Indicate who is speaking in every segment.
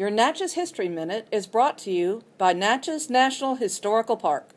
Speaker 1: Your Natchez History Minute is brought to you by Natchez National Historical Park.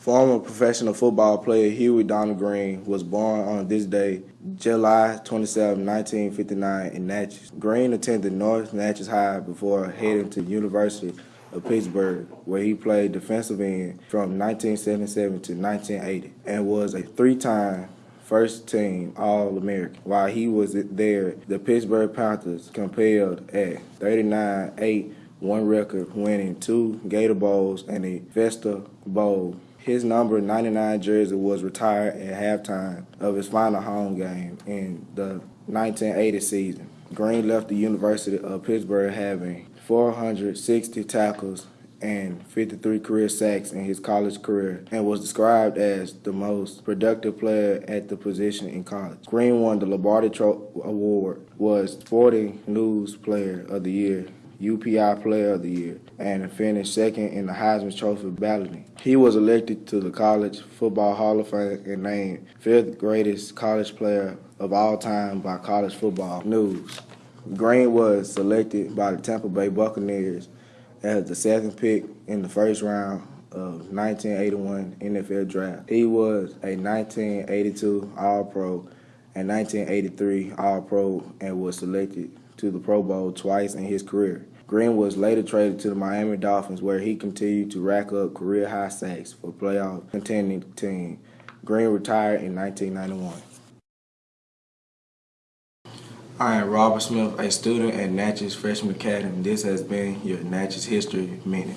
Speaker 2: Former professional football player Huey Donald Green was born on this day, July 27, 1959 in Natchez. Green attended North Natchez High before heading to University of Pittsburgh, where he played defensive end from 1977 to 1980 and was a three-time first team All American. While he was there, the Pittsburgh Panthers compelled at 39 8 one record, winning two Gator Bowls and a Fiesta Bowl. His number 99 jersey was retired at halftime of his final home game in the 1980 season. Green left the University of Pittsburgh having 460 tackles and 53 career sacks in his college career and was described as the most productive player at the position in college. Green won the Lombardi Award, was Sporting News Player of the Year, UPI Player of the Year, and finished second in the Heisman Trophy balloting. He was elected to the College Football Hall of Fame and named fifth greatest college player of all time by College Football News. Green was selected by the Tampa Bay Buccaneers as the seventh pick in the first round of 1981 NFL Draft. He was a 1982 All-Pro and 1983 All-Pro and was selected to the Pro Bowl twice in his career. Green was later traded to the Miami Dolphins where he continued to rack up career high sacks for playoff contending team. Green retired in 1991. I am Robert Smith, a student at Natchez Freshman Academy. This has been your Natchez History Minute.